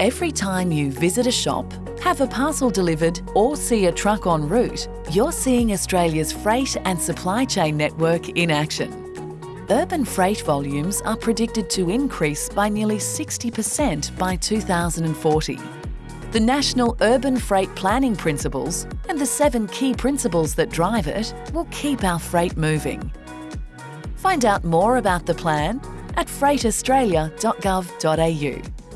Every time you visit a shop, have a parcel delivered or see a truck en route, you're seeing Australia's freight and supply chain network in action. Urban freight volumes are predicted to increase by nearly 60% by 2040. The National Urban Freight Planning Principles and the seven key principles that drive it will keep our freight moving. Find out more about the plan at freightaustralia.gov.au.